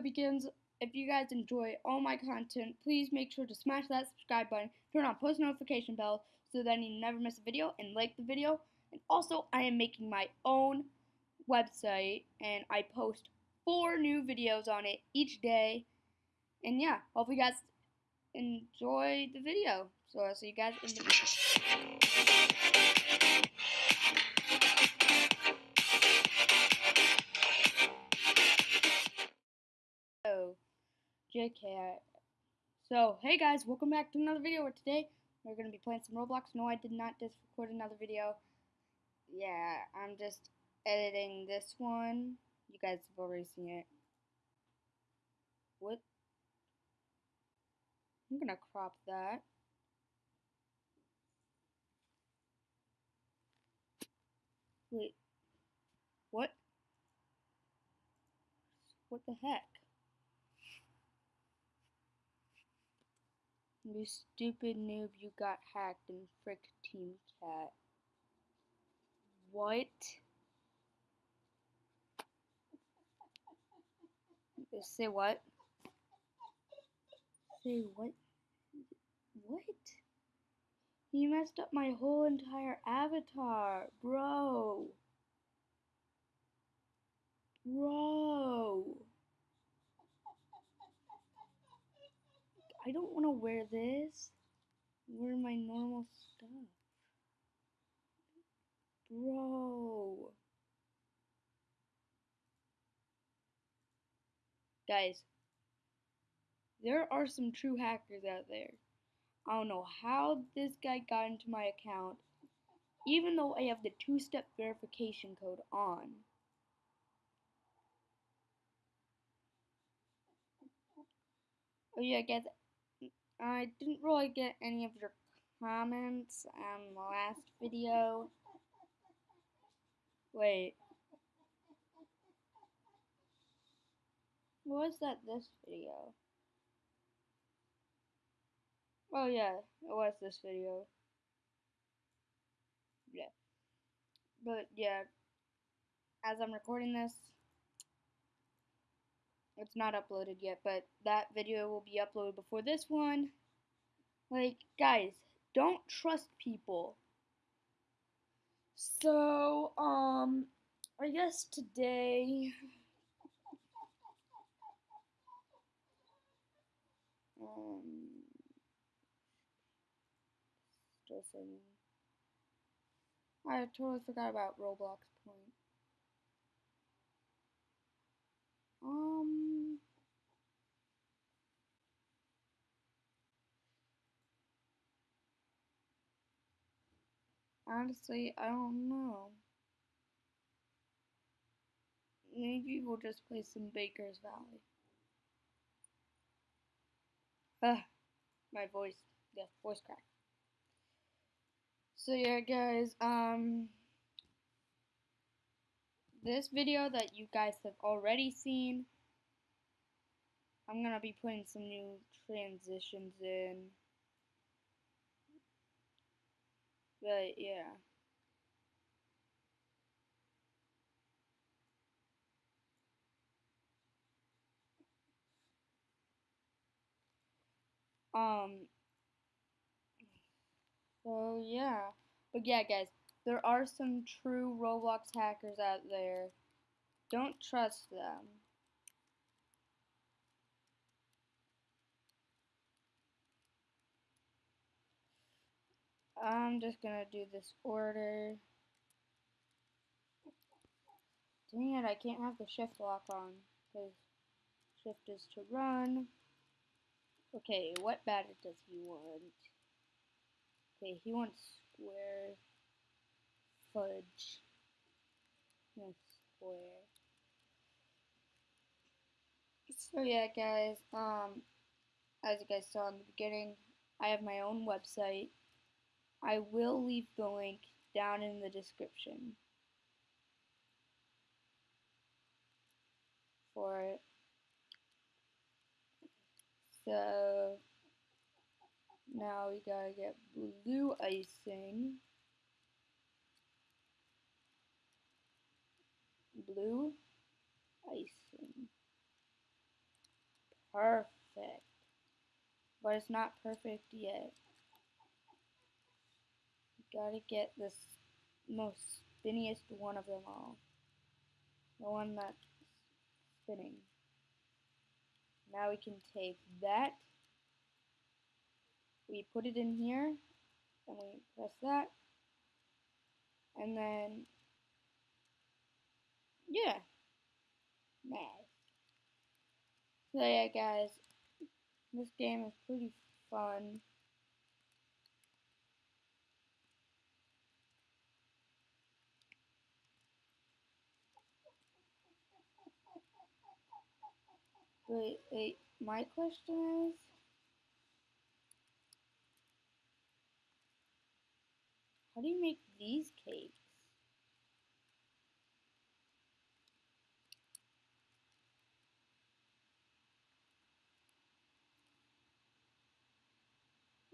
begins, if you guys enjoy all my content, please make sure to smash that subscribe button, turn on post notification bell so that you never miss a video, and like the video. And also, I am making my own website, and I post four new videos on it each day. And yeah, hope you guys enjoy the video. So I'll see you guys in the JK. So, hey guys, welcome back to another video. Where today we're gonna be playing some Roblox. No, I did not just record another video. Yeah, I'm just editing this one. You guys have already seen it. What? I'm gonna crop that. Wait. What? What the heck? You stupid noob, you got hacked and frick Team Cat. What? Say what? Say what? What? You messed up my whole entire avatar, bro. Bro. I don't want to wear this. Wear my normal stuff. Bro. Guys, there are some true hackers out there. I don't know how this guy got into my account, even though I have the two step verification code on. Oh, yeah, guys, I didn't really get any of your comments on the last video. Wait. Was that this video? Oh yeah, it was this video. Yeah. But yeah, as I'm recording this, it's not uploaded yet, but that video will be uploaded before this one. Like, guys, don't trust people. So, um, I guess today. Um, still. I totally forgot about Roblox Point. Um. Honestly, I don't know. Maybe we'll just play some Baker's Valley. Ugh, my voice, yeah, voice crack. So yeah, guys, um, this video that you guys have already seen, I'm gonna be putting some new transitions in. But yeah. Um, so yeah. But yeah, guys, there are some true Roblox hackers out there. Don't trust them. I'm just gonna do this order. Dang it, I can't have the shift lock on because shift is to run. Okay, what batter does he want? Okay, he wants square fudge. No square. So yeah, guys. Um, as you guys saw in the beginning, I have my own website. I will leave the link down in the description for it. So now we gotta get blue icing. Blue icing. perfect. But it's not perfect yet. Gotta get this most spinniest one of them all. The one that's spinning. Now we can take that. We put it in here. And we press that. And then, yeah. Nice. So yeah guys, this game is pretty fun. But wait, my question is, how do you make these cakes?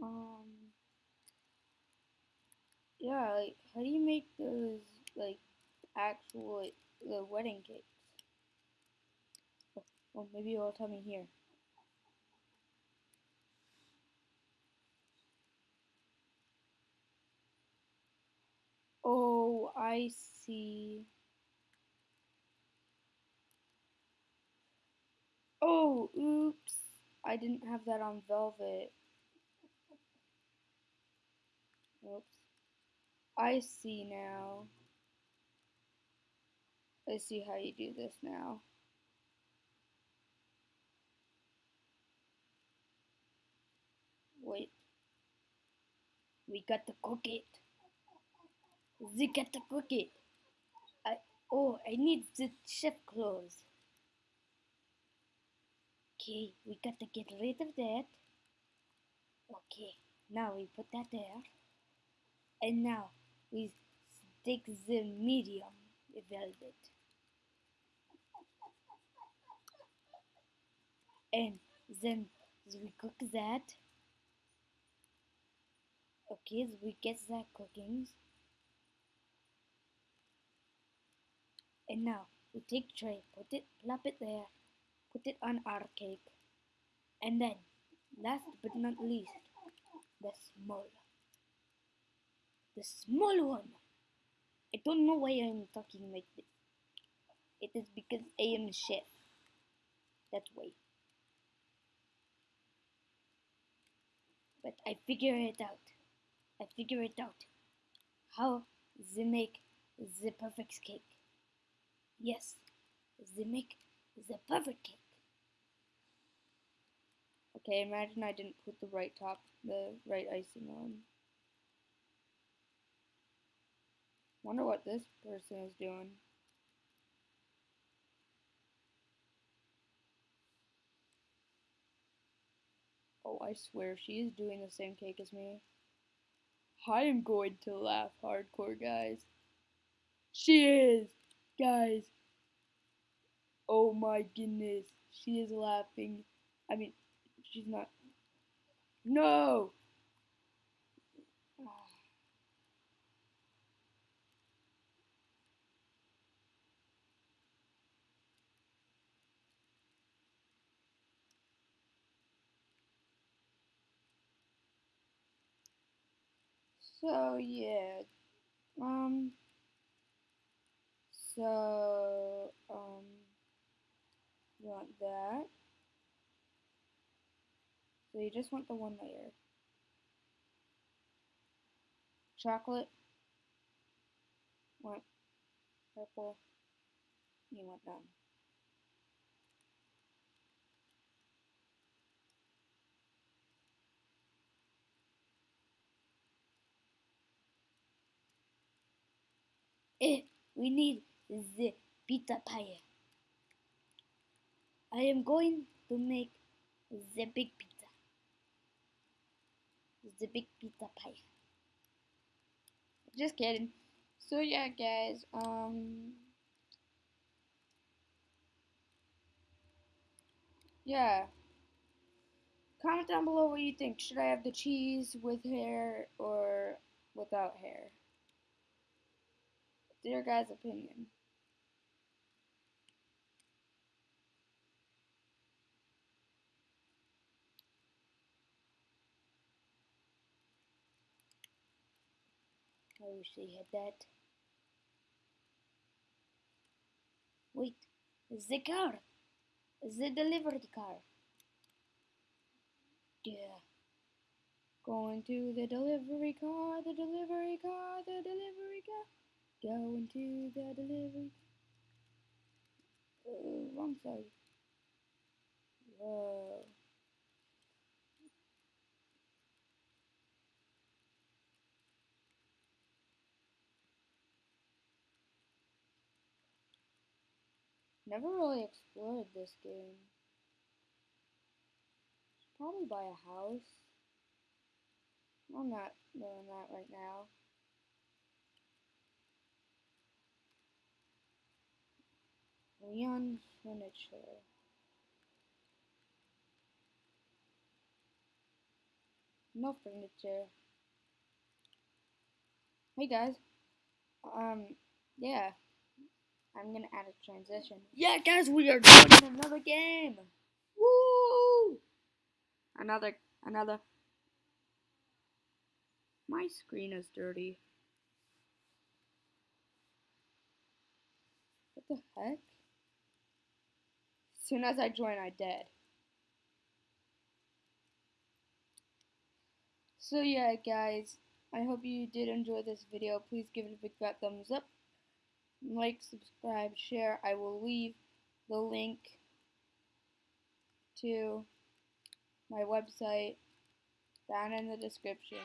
Um, yeah, like, how do you make those, like, actual, like, the wedding cakes? Oh, maybe you'll tell me here. Oh, I see. Oh, oops. I didn't have that on velvet. Oops. I see now. I see how you do this now. Wait. We got to cook it. We got to cook it. I oh I need the chef clothes. Okay, we got to get rid of that. Okay, now we put that there. And now we stick the medium velvet. And then we cook that. Okay, we get the cooking. And now we take tray, put it, plop it there, put it on our cake. And then, last but not least, the small the small one. I don't know why I'm talking like this. It is because I am chef. That's why. But I figure it out. I figure it out. How they make the perfect cake. Yes, they make the perfect cake. Okay, imagine I didn't put the right top, the right icing on. Wonder what this person is doing. Oh, I swear, she is doing the same cake as me. I am going to laugh hardcore, guys. She is! Guys. Oh my goodness. She is laughing. I mean, she's not. No! So yeah, um, so um, you want that. So you just want the one layer. Chocolate. Want purple. You want none. Eh, we need the pizza pie. I am going to make the big pizza. The big pizza pie. Just kidding. So yeah, guys. Um. Yeah. Comment down below what you think. Should I have the cheese with hair or without hair? your guys' opinion? Oh, I wish they had that. Wait, is the car. Is the delivery car. Yeah. Going to the delivery car, the delivery car, the delivery car. Going to the delivery. Oh, Wrong side. Whoa. Never really explored this game. Should probably buy a house. I'm not doing that right now. Leon Furniture. No furniture. Hey guys. Um, yeah. I'm gonna add a transition. Yeah, guys, we are doing another game. Woo! Another, another. My screen is dirty. What the heck? Soon as I join, I dead. So yeah, guys, I hope you did enjoy this video. Please give it a big fat thumbs up like, subscribe, share. I will leave the link to my website down in the description.